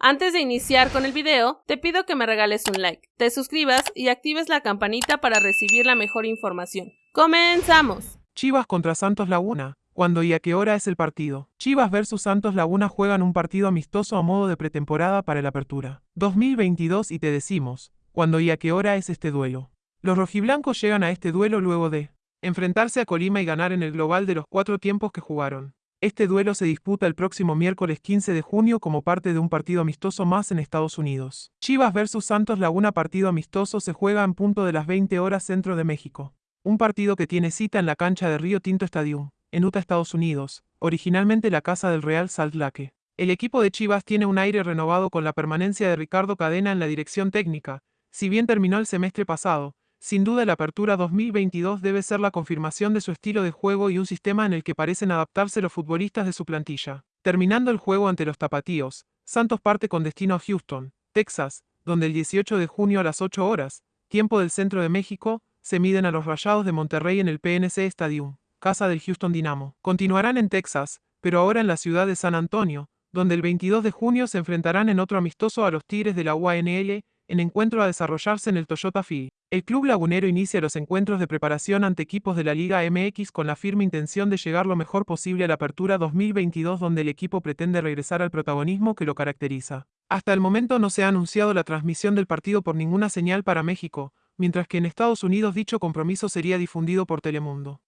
Antes de iniciar con el video, te pido que me regales un like, te suscribas y actives la campanita para recibir la mejor información. ¡Comenzamos! Chivas contra Santos Laguna. ¿Cuándo y a qué hora es el partido? Chivas versus Santos Laguna juegan un partido amistoso a modo de pretemporada para la apertura 2022 y te decimos, ¿cuándo y a qué hora es este duelo? Los rojiblancos llegan a este duelo luego de enfrentarse a Colima y ganar en el global de los cuatro tiempos que jugaron. Este duelo se disputa el próximo miércoles 15 de junio como parte de un partido amistoso más en Estados Unidos. Chivas vs Santos Laguna partido amistoso se juega en punto de las 20 horas centro de México. Un partido que tiene cita en la cancha de Río Tinto Stadium, en Utah, Estados Unidos, originalmente la casa del Real Salt Lake. El equipo de Chivas tiene un aire renovado con la permanencia de Ricardo Cadena en la dirección técnica, si bien terminó el semestre pasado, sin duda la apertura 2022 debe ser la confirmación de su estilo de juego y un sistema en el que parecen adaptarse los futbolistas de su plantilla. Terminando el juego ante los tapatíos, Santos parte con destino a Houston, Texas, donde el 18 de junio a las 8 horas, tiempo del centro de México, se miden a los Rayados de Monterrey en el PNC Stadium, casa del Houston Dynamo. Continuarán en Texas, pero ahora en la ciudad de San Antonio, donde el 22 de junio se enfrentarán en otro amistoso a los Tigres de la UANL, en encuentro a desarrollarse en el Toyota Field. El club lagunero inicia los encuentros de preparación ante equipos de la Liga MX con la firme intención de llegar lo mejor posible a la apertura 2022 donde el equipo pretende regresar al protagonismo que lo caracteriza. Hasta el momento no se ha anunciado la transmisión del partido por ninguna señal para México, mientras que en Estados Unidos dicho compromiso sería difundido por Telemundo.